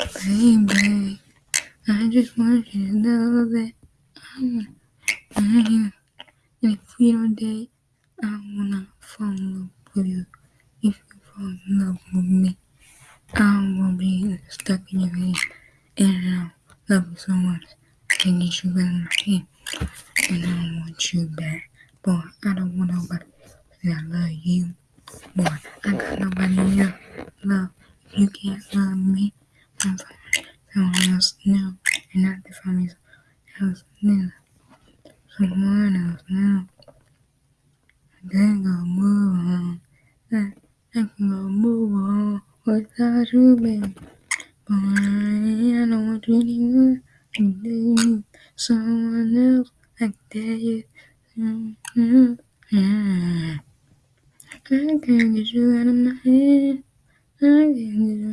Baby, I just want you to know that I'm you. And if we don't date, I wanna fall in love with you. If you fall in love with me, I won't be stuck in your head. And I love you so much. I get you in my head. And I want you back. Boy, I don't want nobody I love you. Boy, I got nobody else love. You can't love me. Someone else new. And not me someone else new. Someone else new. I can't go move on. I, I can go move on without you, baby. Boy, I don't want you anymore. You need someone else. I can you. Mm-hmm. Yeah. I can't get you out of my head. I can't get you